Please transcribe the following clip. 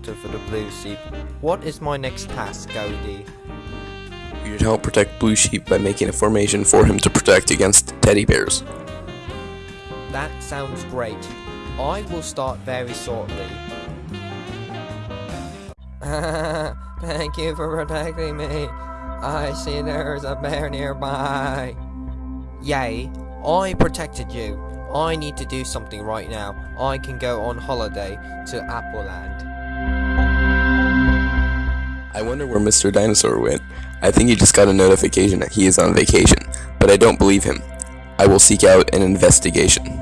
spotter for the blue sheep. What is my next task, Goldie? You should help protect Blue Sheep by making a formation for him to protect against teddy bears. That sounds great. I will start very shortly. Thank you for protecting me. I see there's a bear nearby. Yay, I protected you. I need to do something right now. I can go on holiday to Appleland. I wonder where Mr. Dinosaur went. I think he just got a notification that he is on vacation, but I don't believe him. I will seek out an investigation.